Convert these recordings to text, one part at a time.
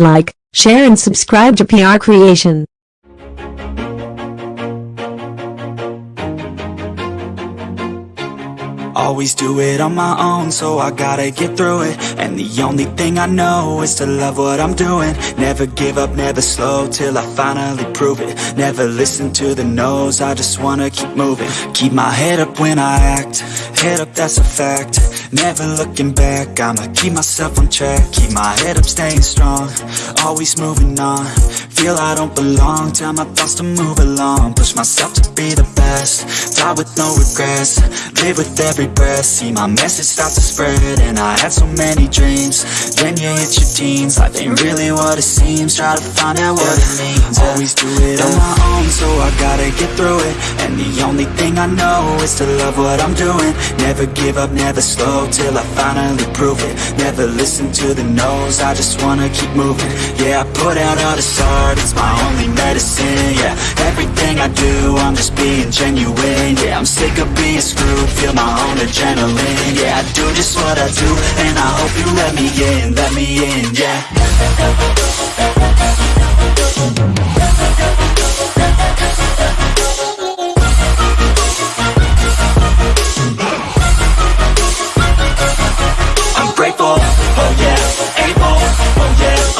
Like, share and subscribe to PR Creation. Always do it on my own, so I gotta get through it. And the only thing I know is to love what I'm doing. Never give up, never slow, till I finally prove it. Never listen to the no's, I just wanna keep moving. Keep my head up when I act, head up that's a fact Never looking back, I'ma keep myself on track. Keep my head up, staying strong, always moving on. Feel I don't belong, tell my thoughts to move along. Push myself to be the best, die with no regrets. Live with every breath, see my message start to spread And I had so many dreams, then you hit your teens. Life ain't really what it seems, try to find out what it means. Always do it on my own, so I gotta get through it. And the only thing I know is to love what I'm doing. Never give up, never slow, till I finally prove it. Never listen to the no's, I just wanna keep moving. Yeah, I put out all this art, it's my only medicine Yeah, everything I do, I'm just being genuine Yeah, I'm sick of being screwed, feel my own adrenaline Yeah, I do just what I do, and I hope you let me in, let me in, yeah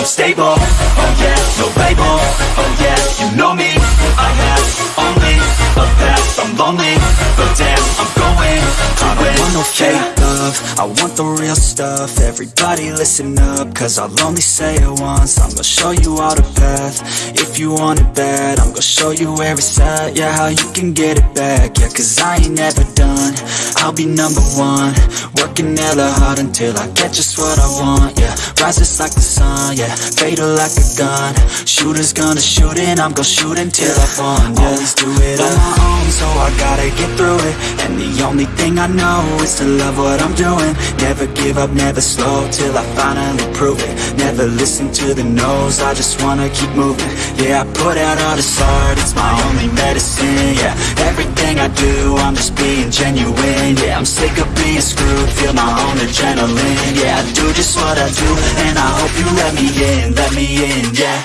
I'm stable, oh yeah, no label, oh yeah, you know me, I have only a path, I'm lonely, but damn, I'm going. I don't want no fake love, I want the real stuff, everybody listen up, cause I'll only say it once, I'm gonna show you all the path, if you want it bad, I'm gonna show you where it's at, yeah, how you can get it back, yeah, cause I ain't never done, I'll be number one, working hella hard until I get just what I want, yeah, rises like the sun, yeah, fatal like a gun, shooters gonna shoot and I'm gonna shoot until I won, yeah, always do it on my own, so I gotta get through it, and the only thing I know is to love what I'm doing, never give up, never slow, till I finally prove it, never listen to the no's, I just wanna keep moving, yeah, I put out all this art, it's my only medicine, yeah, everything I do, I'm just being genuine, yeah, I'm sick of being screwed, feel my own adrenaline, yeah, I do just what I do, and I hope you let me in, let me in, yeah.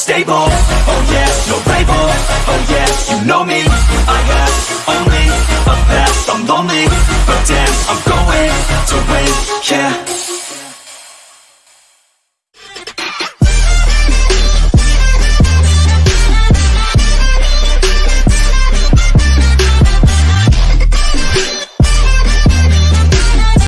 Stable, oh yeah, no label, oh, oh yeah, you know me,